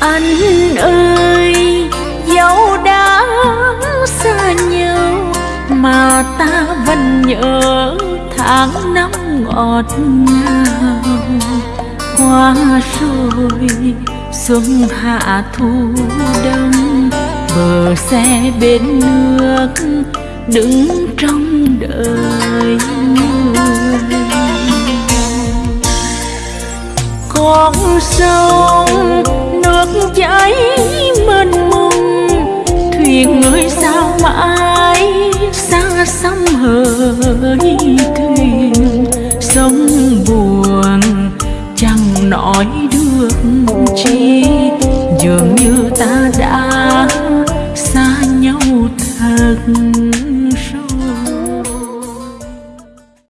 anh ơi, dẫu đã xa nhau, mà ta vẫn nhớ tháng năm ngọt ngào. Qua rồi xuân hạ thu đông, bờ xe bên nước đứng trong đời người. Con sông miền người sao mãi, xa xăm hỡi thuyền sông buồn, chẳng nói được chi. Dường như ta đã xa nhau thật.